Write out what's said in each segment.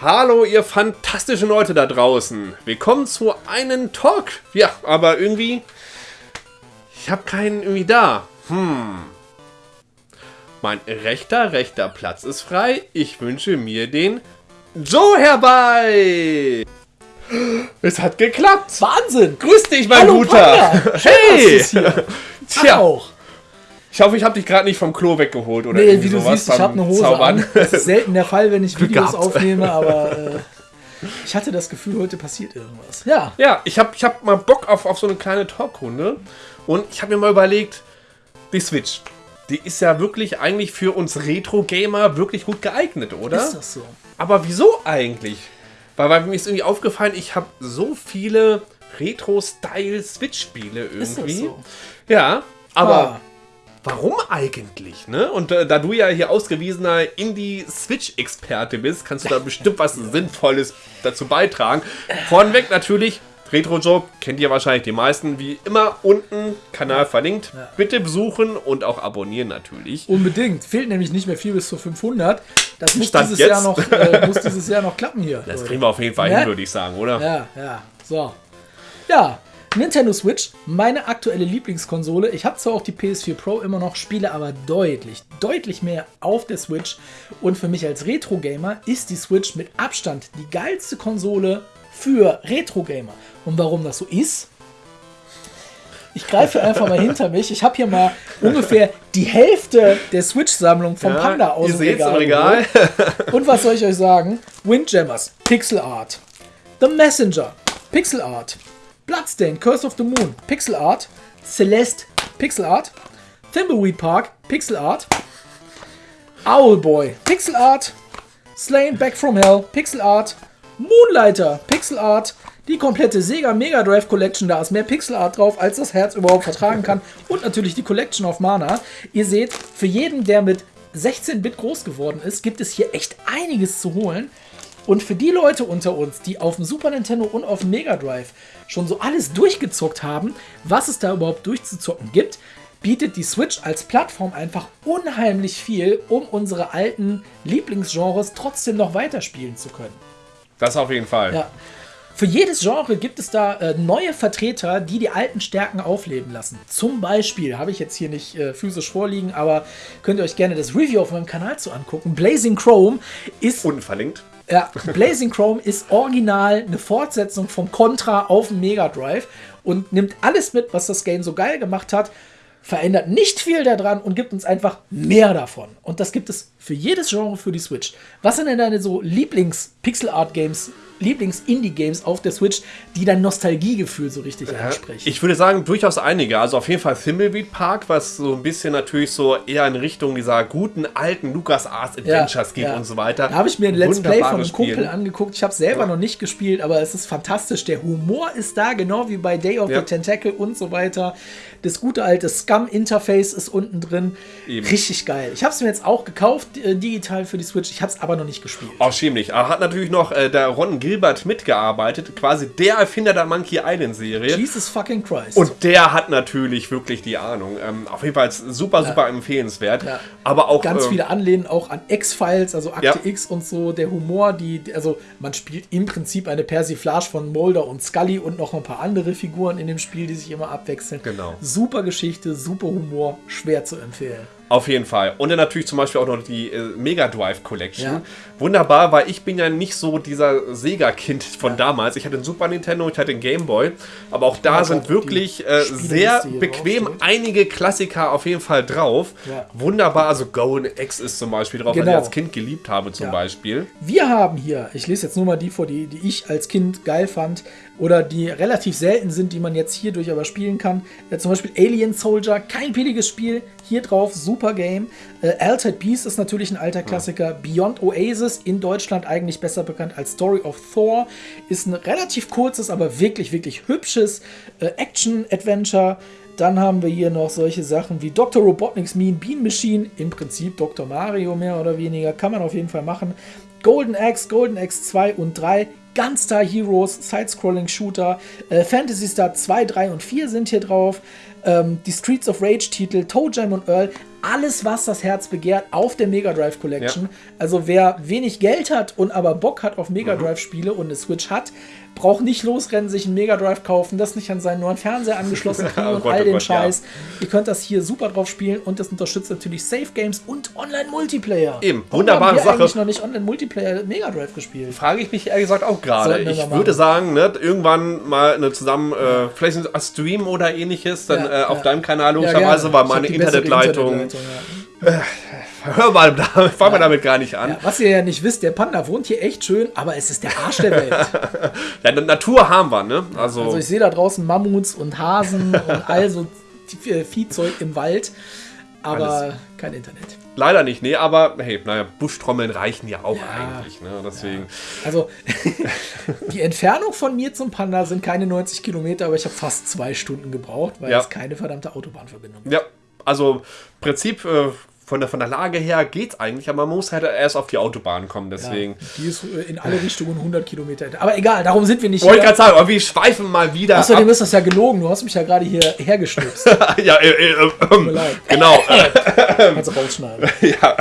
Hallo, ihr fantastischen Leute da draußen. Willkommen zu einem Talk. Ja, aber irgendwie... Ich habe keinen irgendwie da. Hm. Mein rechter, rechter Platz ist frei. Ich wünsche mir den Joe herbei. Es hat geklappt. Wahnsinn. Grüß dich, mein Hallo, Guter. Hey. Tja, auch. Ich hoffe, ich habe dich gerade nicht vom Klo weggeholt oder Nee, wie du sowas siehst, ich habe eine Hose Zaubern. an. Das ist selten der Fall, wenn ich Glück Videos gehabt. aufnehme, aber äh, ich hatte das Gefühl, heute passiert irgendwas. Ja, Ja, ich habe ich hab mal Bock auf, auf so eine kleine Talkrunde. Und ich habe mir mal überlegt, die Switch, die ist ja wirklich eigentlich für uns Retro-Gamer wirklich gut geeignet, oder? ist das so? Aber wieso eigentlich? Weil, weil mir ist irgendwie aufgefallen, ich habe so viele Retro-Style-Switch-Spiele Ist irgendwie. das so? Ja, aber Ah, warum eigentlich, ne? Und äh, da du ja hier ausgewiesener Indie-Switch-Experte bist, kannst du da bestimmt was Sinnvolles dazu beitragen. Vornweg natürlich, Retro Joe kennt ihr wahrscheinlich die meisten, wie immer unten Kanal verlinkt. Bitte besuchen und auch abonnieren natürlich. unbedingt. Fehlt nämlich nicht mehr viel bis zu 500. Das muss, Stand dieses jetzt. Jahr, noch, äh, muss dieses Jahr noch klappen hier. Das kriegen wir auf jeden Fall Ja? hin, würde ich sagen, oder? Ja, ja. So. Ja, Nintendo Switch, meine aktuelle Lieblingskonsole. Ich habe zwar auch die PS4 Pro immer noch, spiele aber deutlich, deutlich mehr auf der Switch. Und für mich als Retro-Gamer ist die Switch mit Abstand die geilste Konsole für Retro-Gamer. Und warum das so ist? Ich greife einfach mal hinter mich. Ich habe hier mal ungefähr die Hälfte der Switch-Sammlung vom Ja, Panda aus ihr dem Regal. Regal. geholt. Und was soll ich euch sagen? Windjammers, Pixel Art. The Messenger, Pixel Art. Bloodstain, Curse of the Moon, Pixel Art. Celeste, Pixel Art. Thimbleweed Park, Pixel Art. Owlboy, Pixel Art. Slain Back from Hell, Pixel Art. Moonlighter, Pixel Art. Die komplette Sega Mega Drive Collection, da ist mehr Pixel Art drauf, als das Herz überhaupt vertragen kann. Und natürlich die Collection of Mana. Ihr seht, für jeden, der mit 16-Bit groß geworden ist, gibt es hier echt einiges zu holen. Und für die Leute unter uns, die auf dem Super Nintendo und auf dem Mega Drive schon so alles durchgezockt haben, was es da überhaupt durchzuzocken gibt, bietet die Switch als Plattform einfach unheimlich viel, um unsere alten Lieblingsgenres trotzdem noch weiterspielen zu können. Das auf jeden Fall. Ja. Für jedes Genre gibt es da äh, neue Vertreter, die die alten Stärken aufleben lassen. Zum Beispiel, habe ich jetzt hier nicht äh, physisch vorliegen, aber könnt ihr euch gerne das Review auf meinem Kanal zu angucken. Blazing Chrome ist Unten verlinkt. Ja, Blazing Chrome ist original eine Fortsetzung vom Contra auf dem Mega Drive und nimmt alles mit, was das Game so geil gemacht hat, verändert nicht viel daran und gibt uns einfach mehr davon. Und das gibt es für jedes Genre für die Switch. Was sind denn deine so Lieblings-Pixel-Art-Games, Lieblings-Indie-Games auf der Switch, die dein Nostalgiegefühl so richtig ansprechen? Ich würde sagen, durchaus einige. Also auf jeden Fall Thimbleweed Park, was so ein bisschen natürlich so eher in Richtung dieser guten alten LucasArts Adventures geht ja. und so weiter. Da habe ich mir ein Let's Play von einem Kumpel angeguckt. Ich habe selber noch nicht gespielt, aber es ist fantastisch. Der Humor ist da, genau wie bei Day of Ja. the Tentacle und so weiter. Das gute alte Scum-Interface ist unten drin. Eben. Richtig geil. Ich habe es mir jetzt auch gekauft, äh, digital für die Switch. Ich habe es aber noch nicht gespielt. Auch schämlich. Aber hat natürlich noch äh, der Ron Gilbert mitgearbeitet, quasi der Erfinder der Monkey Island Serie. Jesus fucking Christ. Und der hat natürlich wirklich die Ahnung. Ähm, auf jeden Fall super, super empfehlenswert. Ja. Aber auch Ganz ähm, viele Anlehnen auch an X-Files, also Akte Ja. X und so, der Humor, die, die- also man spielt im Prinzip eine Persiflage von Mulder und Scully und noch ein paar andere Figuren in dem Spiel, die sich immer abwechseln. Genau. Super Geschichte, super Humor, schwer zu empfehlen. Auf jeden Fall. Und dann natürlich zum Beispiel auch noch die äh, Mega Drive Collection. Ja. Wunderbar, weil ich bin ja nicht so dieser Sega-Kind von damals. Ich hatte einen Super Nintendo, ich hatte einen Game Boy. Aber auch da Ja, sind wirklich äh, sehr bequem draufsteht. einige Klassiker auf jeden Fall drauf. Ja. Wunderbar, also Golden X ist zum Beispiel drauf, was Genau. ich als Kind geliebt habe zum Ja. Beispiel. Wir haben hier, ich lese jetzt nur mal die vor, die, die ich als Kind geil fand oder die relativ selten sind, die man jetzt hierdurch aber spielen kann. Äh, zum Beispiel Alien Soldier, kein billiges Spiel, hier drauf, super Game. Äh, Altered Beast ist natürlich ein alter Klassiker. Beyond Oasis, in Deutschland eigentlich besser bekannt als Story of Thor, ist ein relativ kurzes, aber wirklich, wirklich hübsches äh, Action-Adventure. Dann haben wir hier noch solche Sachen wie Dr. Robotnik's Mean Bean Machine, im Prinzip Dr. Mario mehr oder weniger, kann man auf jeden Fall machen. Golden Axe, Golden Axe 2 und 3, Gunstar Heroes, Side-Scrolling Shooter, äh, Fantasy Star 2, 3 und 4 sind hier drauf. ähm, die Streets of Rage-Titel, Toe Jam und Earl, alles, was das Herz begehrt, auf der Mega Drive Collection. Ja. Also wer wenig Geld hat und aber Bock hat auf Mega Drive Spiele und eine Switch hat, braucht nicht losrennen, sich einen Mega Drive kaufen, das nicht an seinen neuen Fernseher angeschlossen kriegen Oh und Gott, all oh den Gott, ja. Scheiß. Ihr könnt das hier super drauf spielen und das unterstützt natürlich Safe Games und Online-Multiplayer. Eben, Warum wunderbare haben wir Sache. eigentlich noch nicht Online-Multiplayer Mega Drive gespielt. Frage ich mich ehrlich gesagt auch gerade. Ich würde sagen, ne, irgendwann mal eine zusammen, äh, vielleicht ein Stream oder ähnliches, dann Ja, äh, auf ja. deinem Kanal Ja, logischerweise, weil meine Internetleitung. Internetleitung, Hör mal, damit, fangen wir damit gar nicht an. ja. Ja, was ihr ja nicht wisst, der Panda wohnt hier echt schön, aber es ist der Arsch der Welt. Ja, Natur haben wir, ne? Also, Also ich sehe da draußen Mammuts und Hasen und all so äh, Viehzeug im Wald, aber Alles. kein Internet. leider nicht, nee, aber hey, naja, Buschtrommeln reichen ja auch Ja. eigentlich, ne? Deswegen. Also die Entfernung von mir zum Panda sind keine 90 Kilometer, aber ich habe fast zwei Stunden gebraucht, weil Ja. es keine verdammte Autobahnverbindung Ja, also Prinzip äh, von der, von der Lage her geht's eigentlich, aber man muss halt erst auf die Autobahn kommen, deswegen. Die ist äh, in alle Richtungen 100 Kilometer. Aber egal, darum sind wir nicht Wollte gerade sagen, aber wir schweifen mal wieder Außerdem ab. ist das ja gelogen. Du hast mich ja gerade hier hergestupst. ja, äh, äh, äh, Tut mir leid. genau. Kannst du rausschneiden. ja,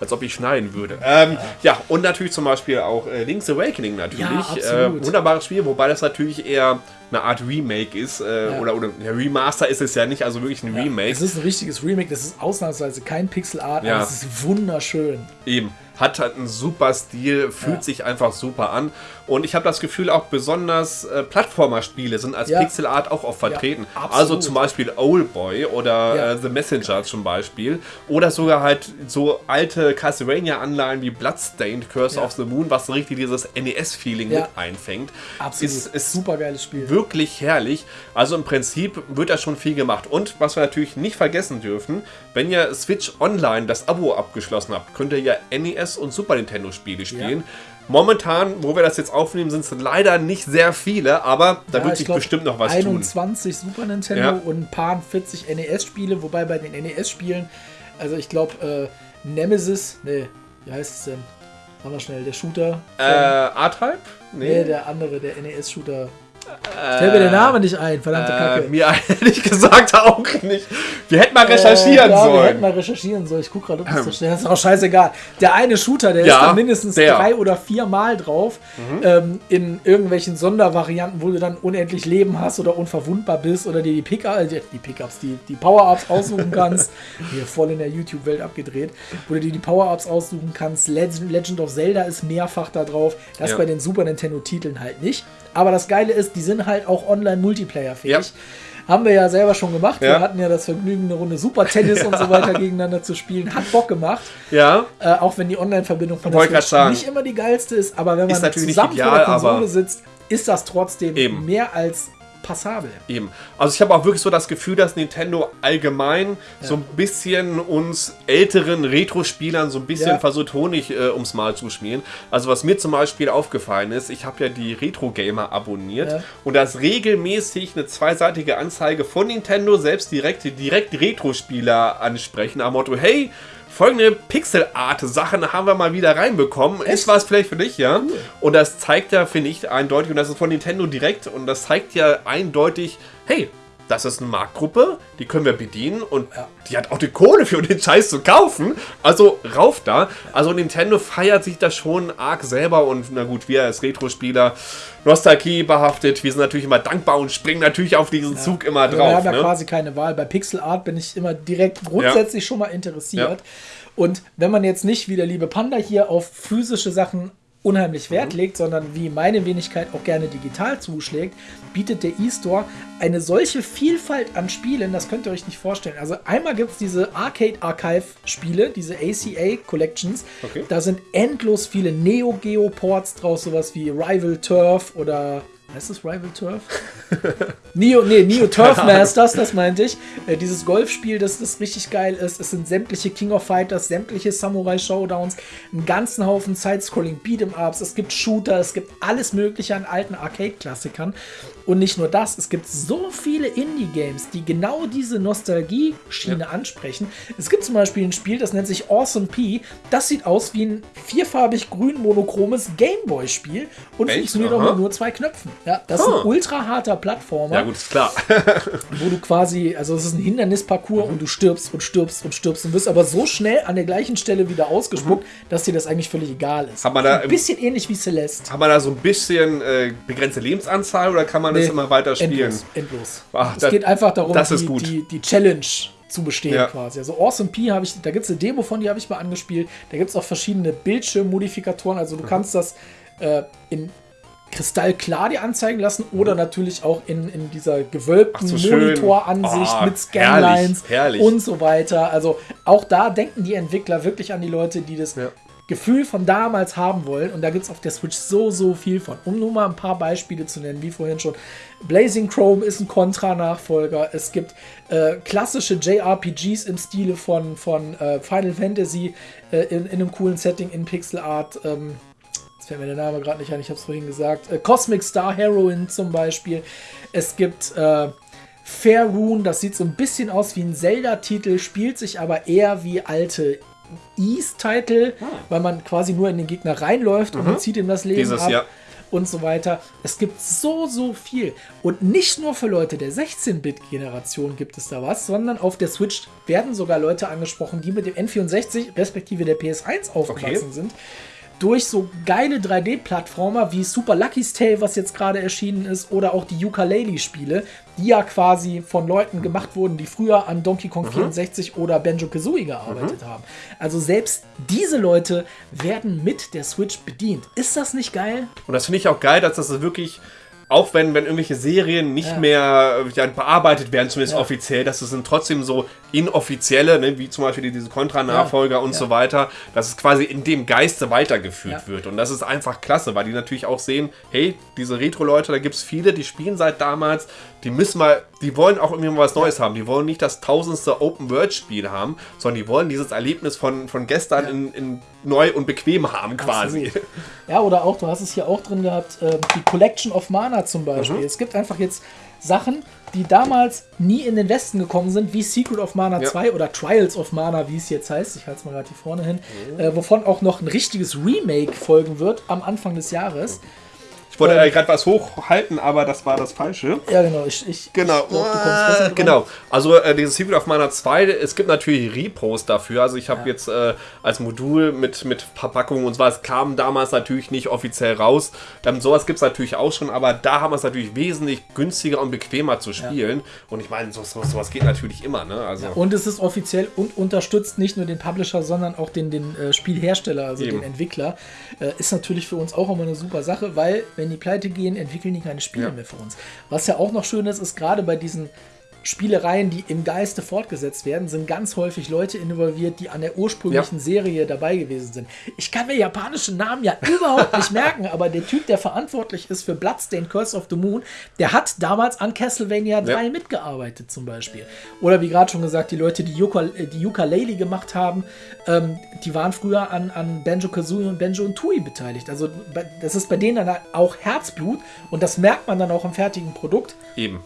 als ob ich schneiden würde. Ähm, ja, und natürlich zum Beispiel auch äh, Link's Awakening natürlich. Ja, absolut. äh, wunderbares Spiel, wobei das natürlich eher eine Art Remake ist. Äh, Ja. Oder, oder ja, Remaster ist es ja nicht, also wirklich ein Remake. Es ist ein richtiges Remake. Das ist ausnahmsweise kein Pixel Art, Ja. aber es ist wunderschön. Eben. Hat halt einen super Stil, fühlt Ja. sich einfach super an. Und ich habe das Gefühl, auch besonders äh, Plattformer-Spiele sind als Ja. Pixel Art auch oft vertreten. absolut. also zum Beispiel Oldboy oder Ja. äh, The Messenger zum Beispiel. Oder sogar halt so alte Castlevania-Anleihen wie Bloodstained, Curse Ja. of the Moon, was so richtig dieses NES-Feeling Ja. mit einfängt. Absolut. Ist, ist super geiles Spiel. wirklich herrlich. Also im Prinzip wird da schon viel gemacht. Und was wir natürlich nicht vergessen dürfen, wenn ihr Switch Online das Abo abgeschlossen habt, könnt ihr ja NES und Super Nintendo Spiele spielen. Momentan, wo wir das jetzt aufnehmen, sind es leider nicht sehr viele, aber da Ja, wird ich sich glaub, bestimmt noch was tun. 21 Super Nintendo Ja. und ein paar 40 NES-Spiele, wobei bei den NES-Spielen, also ich glaube, äh, Nemesis, nee, wie heißt es denn? Machen wir schnell, der Shooter. Äh, R-Type? nee, der andere, der NES-Shooter. Fällt mir der Name nicht ein, verdammte Äh, Kacke. mir ehrlich gesagt auch nicht. Wir hätten mal recherchieren Äh, ja, Wir hätten sollen. mal recherchieren sollen. Ich gucke gerade, ob das da steht. Das ist auch scheißegal. Der eine Shooter, der Ja, ist dann mindestens der. Mhm. drei oder vier Mal drauf. Ähm, in irgendwelchen Sondervarianten, wo du dann unendlich Leben hast oder unverwundbar bist oder dir die Pickups, äh, die, die Pickups, die, die Power-Ups aussuchen kannst. Hier voll in der YouTube-Welt abgedreht. Wo du dir die Power-Ups aussuchen kannst. Legend, Legend of Zelda ist mehrfach da drauf. Das Ja. bei den Super Nintendo-Titeln halt nicht. Aber das Geile ist, die sind halt auch online-Multiplayer-fähig. Ja. Haben wir ja selber schon gemacht. Ja. Wir hatten ja das Vergnügen, eine Runde Super Tennis und so weiter gegeneinander zu spielen. Hat Bock gemacht. Ja, Äh, auch wenn die Online-Verbindung von der Switch sagen. nicht immer die geilste ist, aber wenn man Ist zusammen vor ideal, der Konsole sitzt, ist das trotzdem Eben. mehr als passabel. Eben. Also ich habe auch wirklich so das Gefühl, dass Nintendo allgemein so ein bisschen uns älteren Retro-Spielern so ein bisschen Ja. versucht, Honig äh, ums Mal zu schmieren. Also was mir zum Beispiel aufgefallen ist, ich habe ja die Retro-Gamer abonniert Ja. und da ist regelmäßig eine zweiseitige Anzeige von Nintendo selbst direkt, direkt Retro-Spieler ansprechen, am Motto, hey, folgende Pixel-Art-Sachen haben wir mal wieder reinbekommen. Ist was vielleicht für dich, ja? Und das zeigt ja, finde ich, eindeutig, und das ist von Nintendo direkt, und das zeigt ja eindeutig, hey, das ist eine Marktgruppe, die können wir bedienen und Ja. die hat auch die Kohle für den Scheiß zu kaufen. Also rauf da. Also Nintendo feiert sich das schon arg selber und na gut, wir als Retro-Spieler, Nostalgie behaftet, wir sind natürlich immer dankbar und springen natürlich auf diesen Zug immer Also wir drauf. haben ja Ne? quasi keine Wahl. Bei Pixel Art bin ich immer direkt grundsätzlich schon mal interessiert. Ja. Und wenn man jetzt nicht wie der liebe Panda hier auf physische Sachen unheimlich Wert Mhm. legt, sondern wie meine Wenigkeit auch gerne digital zuschlägt, bietet der E-Store eine solche Vielfalt an Spielen, das könnt ihr euch nicht vorstellen. Also einmal gibt es diese Arcade Archive Spiele, diese ACA Collections. Okay. Da sind endlos viele Neo Geo Ports draus, sowas wie Rival Turf oder heißt das Rival Turf? Neo, nee, Neo Turf Masters, das meinte ich. Äh, dieses Golfspiel, das, das richtig geil ist. Es sind sämtliche King of Fighters, sämtliche Samurai Showdowns, einen ganzen Haufen Side-Scrolling Beat'em Ups. Es gibt Shooter, es gibt alles Mögliche an alten Arcade-Klassikern. Und nicht nur das, es gibt so viele Indie-Games, die genau diese Nostalgie-Schiene ansprechen. Es gibt zum Beispiel ein Spiel, das nennt sich Awesome P. Das sieht aus wie ein vierfarbig grün monochromes Gameboy-Spiel und Echt? funktioniert auch Aha. mit nur zwei Knöpfen. Ja, das ist Huh. ein ultra harter Plattformer, Ja, gut, ist klar. wo du quasi, also es ist ein Hindernisparcours und du stirbst und stirbst und stirbst und wirst aber so schnell an der gleichen Stelle wieder ausgespuckt, dass dir das eigentlich völlig egal ist. Hat man da ein bisschen ähnlich wie Celeste. Hat man da so ein bisschen äh, begrenzte Lebensanzahl oder kann man das Nee, immer weiter spielen? Endlos. endlos. Ach, es das- geht einfach darum, das ist die. Die, die Challenge zu bestehen Ja. quasi. Also Awesome P habe ich, da gibt es eine Demo von, die habe ich mal angespielt. Da gibt es auch verschiedene Bildschirmmodifikatoren. Also Mhm. du kannst das äh, in kristallklar dir anzeigen lassen oder natürlich auch in, in dieser gewölbten so. Monitoransicht Ah, mit Scanlines herrlich, herrlich. und so weiter. Also auch da denken die Entwickler wirklich an die Leute, die das Ja. Gefühl von damals haben wollen. Und da gibt es auf der Switch so, so viel von. Um nur mal ein paar Beispiele zu nennen, wie vorhin schon. Blazing Chrome ist ein Contra-Nachfolger. Es gibt äh, klassische JRPGs im Stile von, von äh, Final Fantasy äh, in, in einem coolen Setting in Pixel Art. Ähm, jetzt fällt mir der Name gerade nicht ein, ich habe es vorhin gesagt. Äh, Cosmic Star Heroine zum Beispiel. Es gibt äh, Fair Rune, das sieht so ein bisschen aus wie ein Zelda-Titel, spielt sich aber eher wie alte Ease-Titel, weil man quasi nur in den Gegner reinläuft und man zieht ihm das Leben Dieses, ab. ja. Und so weiter. Es gibt so, so viel. Und nicht nur für Leute der 16-Bit-Generation gibt es da was, sondern auf der Switch werden sogar Leute angesprochen, die mit dem N64 respektive der PS1 aufgewachsen Okay. sind. Durch so geile 3D-Plattformer wie Super Lucky's Tale, was jetzt gerade erschienen ist, oder auch die Ukulele-Spiele, die ja quasi von Leuten gemacht wurden, die früher an Donkey Kong 64 oder Banjo Kazooie gearbeitet haben. Also selbst diese Leute werden mit der Switch bedient. Ist das nicht geil? Und das finde ich auch geil, dass das wirklich, auch wenn, wenn irgendwelche Serien nicht Ja. mehr äh, ja, bearbeitet werden, zumindest Ja. offiziell, dass es sind trotzdem so inoffizielle, ne, wie zum Beispiel diese Contra-Nachfolger und so weiter, dass es quasi in dem Geiste weitergeführt wird. Und das ist einfach klasse, weil die natürlich auch sehen, hey, diese Retro-Leute, da gibt es viele, die spielen seit damals, die müssen mal, die wollen auch irgendwie mal was Neues haben. Die wollen nicht das tausendste Open-World-Spiel haben, sondern die wollen dieses Erlebnis von, von gestern in, in neu und bequem haben quasi. Absolut. Ja, oder auch, du hast es hier auch drin gehabt, äh, die Collection of Mana zum Beispiel. Mhm. Es gibt einfach jetzt Sachen, die damals nie in den Westen gekommen sind, wie Secret of Mana Ja. 2 oder Trials of Mana, wie es jetzt heißt. Ich halte es mal gerade hier vorne hin. Mhm. Äh, wovon auch noch ein richtiges Remake folgen wird am Anfang des Jahres. Ich wollte Ähm. äh, gerade was hochhalten, aber das war das Falsche. Ja, genau. Ich, ich, Genau, ich glaub, dran. genau. Also äh, dieses Secret of Mana 2, es gibt natürlich Repos dafür. Also ich habe Ja. jetzt äh, als Modul mit, mit Verpackungen und so was kam damals natürlich nicht offiziell raus. Ähm, sowas gibt es natürlich auch schon, aber da haben wir es natürlich wesentlich günstiger und bequemer zu spielen. Und ich meine, so, so, sowas geht natürlich immer, ne? Also Und es ist offiziell und unterstützt nicht nur den Publisher, sondern auch den, den äh, Spielhersteller, also Eben. den Entwickler. Äh, ist natürlich für uns auch immer eine super Sache, weil wenn die pleite gehen, entwickeln die keine Spiele Ja. mehr für uns. Was ja auch noch schön ist, ist gerade bei diesen Spielereien, die im Geiste fortgesetzt werden, sind ganz häufig Leute involviert, die an der ursprünglichen Serie dabei gewesen sind. Ich kann mir japanische Namen ja überhaupt nicht merken, aber der Typ, der verantwortlich ist für Bloodstained Curse of the Moon, der hat damals an Castlevania 3 Ja. mitgearbeitet zum Beispiel. Oder wie gerade schon gesagt, die Leute, die, Uka, äh, die gemacht haben, ähm, die waren früher an, an Banjo-Kazooie und Banjo und Tui beteiligt. Also das ist bei denen dann auch Herzblut und das merkt man dann auch im fertigen Produkt. eben.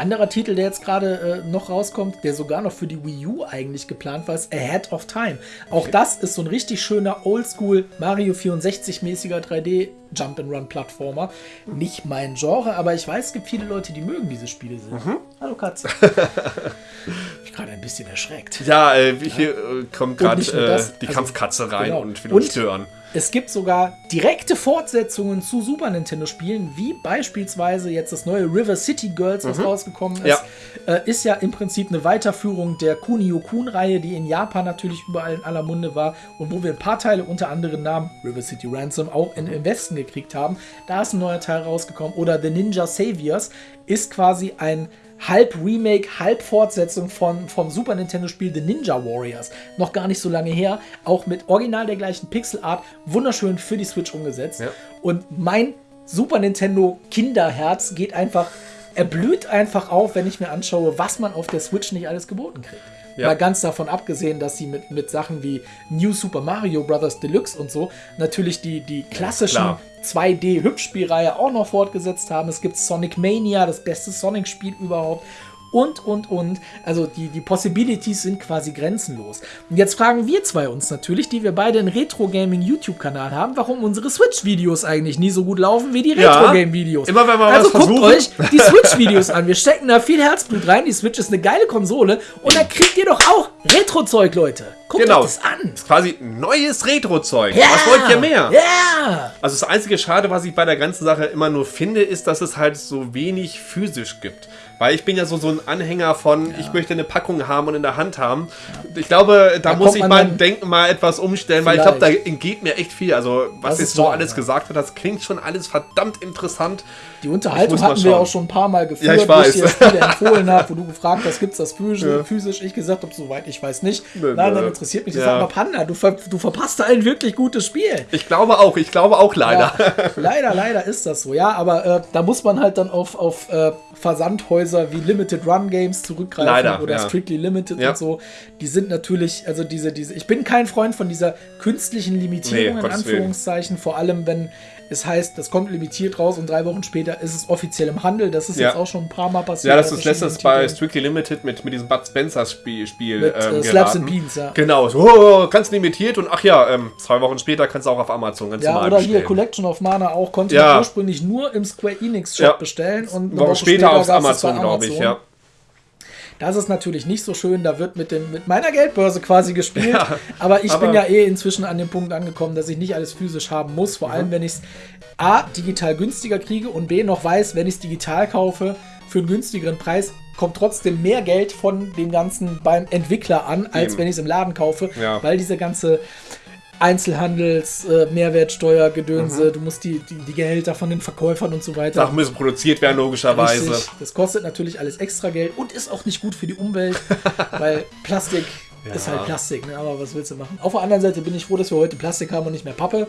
Anderer Titel, der jetzt gerade äh, noch rauskommt, der sogar noch für die Wii U eigentlich geplant war, ist Ahead of Time. Auch das ist so ein richtig schöner Oldschool Mario 64-mäßiger 3D Jump-and-Run-Plattformer. Nicht mein Genre, aber ich weiß, es gibt viele Leute, die mögen diese Spiele sehr. Hallo Katze. ich bin gerade ein bisschen erschreckt. Ja, äh, hier äh, kommt gerade äh, die also, Kampfkatze rein genau. und will uns stören. Es gibt sogar direkte Fortsetzungen zu Super Nintendo-Spielen, wie beispielsweise jetzt das neue River City Girls, was rausgekommen ist. Ja. Äh, ist ja im Prinzip eine Weiterführung der Kunio-Kun-Reihe, die in Japan natürlich überall in aller Munde war und wo wir ein paar Teile unter anderem Namen River City Ransom auch in, im Westen gekriegt haben. Da ist ein neuer Teil rausgekommen. Oder The Ninja Saviors ist quasi ein halb Remake, halb Fortsetzung von, vom Super Nintendo-Spiel The Ninja Warriors. Noch gar nicht so lange her. Auch mit original der gleichen Pixelart. Wunderschön für die Switch umgesetzt. Ja. Und mein Super Nintendo Kinderherz geht einfach, erblüht einfach auf, wenn ich mir anschaue, was man auf der Switch nicht alles geboten kriegt. Ja. Mal ganz davon abgesehen, dass sie mit, mit Sachen wie New Super Mario Bros. Deluxe und so natürlich die, die klassischen klar. 2D-Hübschspielreihe auch noch fortgesetzt haben. Es gibt Sonic Mania, das beste Sonic-Spiel überhaupt. Und, und, und. Also die, die Possibilities sind quasi grenzenlos. Und jetzt fragen wir zwei uns natürlich, die wir beide einen Retro-Gaming-YouTube-Kanal haben, warum unsere Switch-Videos eigentlich nie so gut laufen wie die Ja. Retro-Game-Videos. Immer wenn wir also was guckt versuchen. euch die Switch-Videos an. Wir stecken da viel Herzblut rein. Die Switch ist eine geile Konsole. Und da kriegt ihr doch auch Retro-Zeug, Leute. Guckt Genau. euch das an. ist quasi neues Retro-Zeug. Was wollt ihr mehr? Ja! Also das einzige Schade, was ich bei der ganzen Sache immer nur finde, ist, dass es halt so wenig physisch gibt. Weil ich bin ja so, so ein Anhänger von, ich möchte eine Packung haben und in der Hand haben. Ich glaube, da, Da muss ich mein Denken mal etwas umstellen, weil ich glaube, da Vielleicht. entgeht mir echt viel. Also was Das jetzt so alles ja. gesagt wird, das klingt schon alles verdammt interessant. Die Unterhaltung hatten wir auch schon ein paar Mal geführt, Ja, ich wo weiß. ich dir Spiele empfohlen habe, wo du gefragt hast, gibt es das physisch, Ja. physisch? Ich gesagt habe, soweit ich weiß nicht. Nö, Nein, dann interessiert mich das. Ja. Aber Panda, du, ver du verpasst da ein wirklich gutes Spiel. Ich glaube auch, ich glaube auch leider. Ja, leider, leider ist das so. Ja, aber äh, da muss man halt dann auf, auf äh, Versandhäuser wie Limited Run Games zurückgreifen Leider, oder ja. Strictly Limited Ja. und so. Die sind natürlich, also diese, diese, ich bin kein Freund von dieser künstlichen Limitierung Nee, in. Anführungszeichen, vor allem wenn es heißt, das kommt limitiert raus und drei Wochen später ist es offiziell im Handel. Das ist Ja. jetzt auch schon ein paar Mal passiert. Ja, das ist verschiedenen bei. Strictly Limited mit, mit diesem Bud Spencer Spiel, Spiel Mit, ähm, äh, Slaps and Beans, ja. Genau, so oh, ganz limitiert und ach ja, ähm, zwei Wochen später kannst du auch auf Amazon ganz Ja, normal oder bestellen. hier Collection of Mana auch konnte Ja. man ursprünglich nur im Square Enix Shop Ja. bestellen und Eine Woche später es bei Amazon, glaube ich, ja. Das ist natürlich nicht so schön, da wird mit, dem, mit meiner Geldbörse quasi gespielt. Ja, aber ich bin aber- ja eh inzwischen an dem Punkt angekommen, dass ich nicht alles physisch haben muss. Vor Mhm. allem, wenn ich es A, digital günstiger kriege und B, noch weiß, wenn ich es digital kaufe, für einen günstigeren Preis kommt trotzdem mehr Geld von dem Ganzen beim Entwickler an, als Eben. wenn ich es im Laden kaufe. Ja. Weil diese ganze Einzelhandels, äh, Mehrwertsteuer, Gedönse, Mhm. du musst die, die, die Gehälter von den Verkäufern und so weiter. Sachen müssen produziert werden, logischerweise. Richtig. Das kostet natürlich alles extra Geld und ist auch nicht gut für die Umwelt, weil Plastik Ja. ist halt Plastik, ne? aber was willst du machen? Auf der anderen Seite bin ich froh, dass wir heute Plastik haben und nicht mehr Pappe.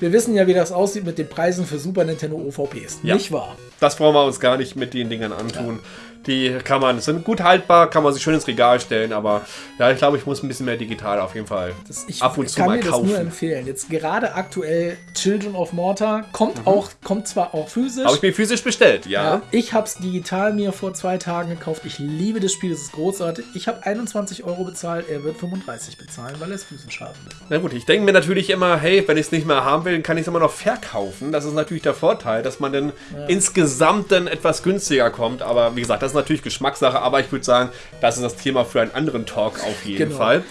Wir wissen ja, wie das aussieht mit den Preisen für Super Nintendo OVPs. Ja. Nicht wahr? Das brauchen wir uns gar nicht mit den Dingern antun. Die kann man, sind gut haltbar, kann man sich schön ins Regal stellen, aber ja, ich glaube, ich muss ein bisschen mehr digital auf jeden Fall Das, ich ab und zu kann mal mir das nur kaufen. empfehlen. Jetzt gerade aktuell Children of Mortar kommt auch, kommt zwar auch physisch. Habe ich mir physisch bestellt, ja. Ja, ich habe es digital mir vor zwei Tagen gekauft. Ich liebe das Spiel, es ist großartig. Ich habe 21 Euro bezahlt, er wird 35 bezahlen, weil er es physisch haben will. Na gut, ich denke mir natürlich immer, hey, wenn ich es nicht mehr haben will, kann ich es immer noch verkaufen. Das ist natürlich der Vorteil, dass man dann insgesamt dann etwas günstiger kommt. Aber wie gesagt, das ist natürlich Geschmackssache. Aber ich würde sagen, das ist das Thema für einen anderen Talk auf jeden Genau. Fall.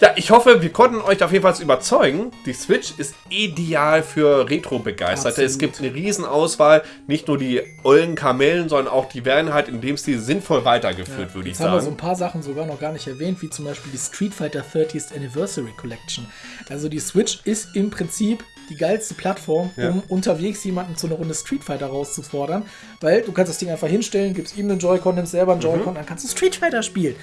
Ja, ich hoffe, wir konnten euch auf jeden Fall überzeugen. Die Switch ist ideal für Retro-Begeisterte. Es gibt eine riesen Auswahl. Nicht nur die ollen Kamellen, sondern auch die werden halt in dem Stil sinnvoll weitergeführt, würde ich Jetzt haben wir so sagen. ein paar Sachen sogar noch gar nicht erwähnt, wie zum Beispiel die Street Fighter 30th Anniversary Collection. Also die Switch ist im Prinzip die geilste Plattform, Ja. um unterwegs jemanden zu einer Runde Street Fighter rauszufordern, weil du kannst das Ding einfach hinstellen, gibst ihm einen Joy-Con, nimmst selber einen Mhm. Joy-Con, dann kannst du Street Fighter spielen.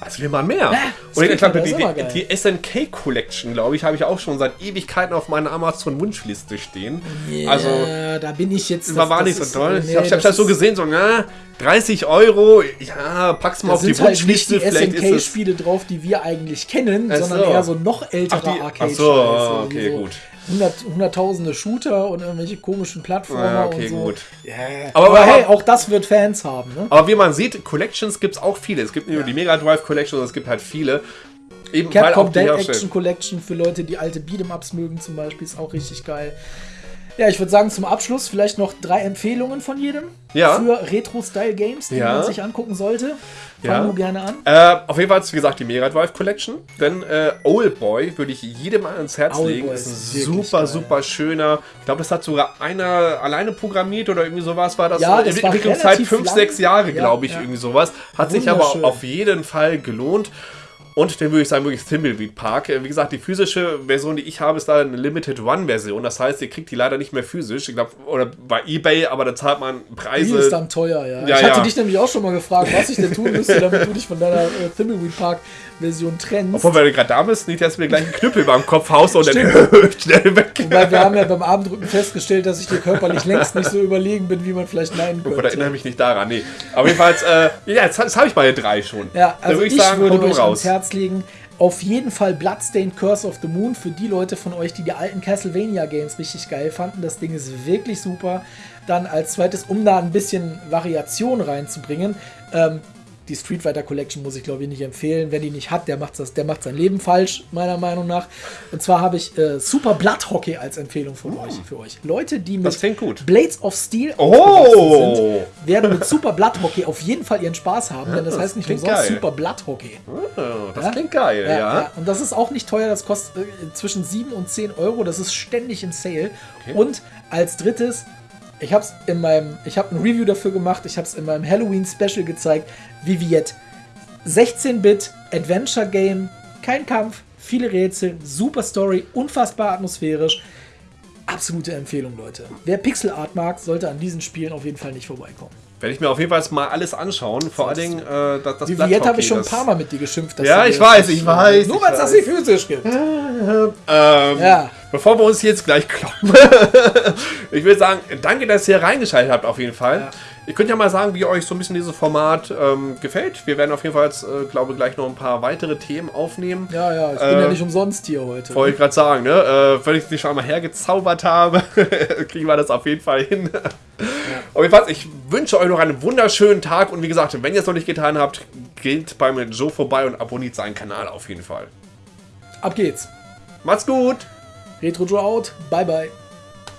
Also will man mehr. Und Street ich glaube, die, die, die SNK Collection, glaube ich, habe ich auch schon seit Ewigkeiten auf meiner Amazon-Wunschliste stehen. Also, Ja, da bin ich jetzt. das war das nicht so toll. nee, ich habe das das so gesehen, so, na, 30 Euro, ja, pack's mal auf die sind halt nicht Wunschliste, die. SNK-Spiele drauf, die wir eigentlich kennen, sondern so. eher so noch ältere Ach, die- arcade ach so, okay, gut. Hundert, hunderttausende Shooter und irgendwelche komischen Plattformer Ja, okay, und so. gut. Ja. Aber- Aber, aber- hey, auch das wird Fans haben, ne? Aber wie man sieht, Collections gibt es auch viele. Es gibt nicht nur die Mega Drive Collection, sondern es gibt halt viele. Eben Capcom auch die Dead Action Collection für Leute, die alte Beat'em-Ups mögen zum Beispiel, ist auch richtig geil. Ja, ich würde sagen, zum Abschluss vielleicht noch drei Empfehlungen von jedem Ja. für Retro-Style-Games, die Ja. man sich angucken sollte. Ja. Fangen wir gerne an. Äh, auf jeden Fall, wie gesagt, die Mega Drive Collection. Denn äh, Old Boy würde ich jedem ans Herz Old legen. Boy Ist ein super, geil. super schöner. Ich glaube, das hat sogar einer alleine programmiert oder irgendwie sowas war das. Ja, Äh, das Entwicklungszeit 5, lang. 6 Jahre, Ja, glaube ich, ja. irgendwie sowas. Hat sich aber auf jeden Fall gelohnt. Und den würde ich sagen, wirklich Thimbleweed Park. Äh, Wie gesagt, die physische Version, die ich habe, ist da eine Limited One-Version. Das heißt, ihr kriegt die leider nicht mehr physisch. Ich glaube, oder bei Ebay, aber da zahlt man Die Preise. ist dann teuer, ja. Ja, ich hatte ja. dich nämlich auch schon mal gefragt, was ich denn tun müsste, damit du dich von deiner äh, Thimbleweed Park Version trennst. Obwohl, wenn du gerade da bist, nicht, dass du mir gleich einen Knüppel über dem Kopf haust und dann schnell weg. Weil wir haben ja beim Abendrücken festgestellt, dass ich dir körperlich längst nicht so überlegen bin, wie man vielleicht meinen Oder erinnere könnte. mich nicht daran, nee. Aber jedenfalls, äh, ja, jetzt, jetzt habe ich meine drei schon. Ja, also ich, würde hau du euch raus. ans Herz legen, Auf jeden Fall Bloodstained Curse of the Moon für die Leute von euch, die die alten Castlevania Games richtig geil fanden. Das Ding ist wirklich super. Dann als zweites, um da ein bisschen Variation reinzubringen, ähm, die Street Fighter Collection muss ich glaube ich nicht empfehlen. Wer die nicht hat, der macht, das, der macht sein Leben falsch, meiner Meinung nach. Und zwar habe ich äh, Super Blood Hockey als Empfehlung von euch, für euch. Leute, die mit. Blades of Steel Oh! sind, werden mit Super Blood Hockey auf jeden Fall ihren Spaß haben, denn das, das heißt nicht umsonst. Super Blood Hockey. Oh, das Ja? klingt geil, ja. Und das ist auch nicht teuer, das kostet äh, zwischen 7 und 10 Euro, das ist ständig im Sale. Okay. Und als drittes, ich habe es in meinem, ich habe ein Review dafür gemacht, ich habe es in meinem Halloween Special gezeigt, Viviette. 16-Bit Adventure Game, kein Kampf, viele Rätsel, super Story, unfassbar atmosphärisch. Absolute Empfehlung, Leute. Wer Pixel Art mag, sollte an diesen Spielen auf jeden Fall nicht vorbeikommen. Werde ich mir auf jeden Fall mal alles anschauen. Vor allen Dingen äh, das, das Viviette habe ich schon ein paar Mal mit dir geschimpft. Ja, ich weiß, ich weiß, Nur weil es das nicht physisch gibt. Ähm, Ja. Bevor wir uns jetzt gleich kloppen, ich würde sagen, danke, dass ihr reingeschaltet habt auf jeden Fall. Ja. Ihr könnt ja mal sagen, wie euch so ein bisschen dieses Format ähm, gefällt. Wir werden auf jeden Fall jetzt, äh, glaube ich, gleich noch ein paar weitere Themen aufnehmen. Ja, ja, ich bin Äh, ja nicht umsonst hier heute. Wollte ich gerade sagen, ne? Äh, wenn ich es nicht schon einmal hergezaubert habe, kriegen wir das auf jeden Fall hin. Auf jeden Fall, ich wünsche euch noch einen wunderschönen Tag und wie gesagt, wenn ihr es noch nicht getan habt, geht beim Joe vorbei und abonniert seinen Kanal auf jeden Fall. Ab geht's. Macht's gut! Retro Draw out. Bye bye.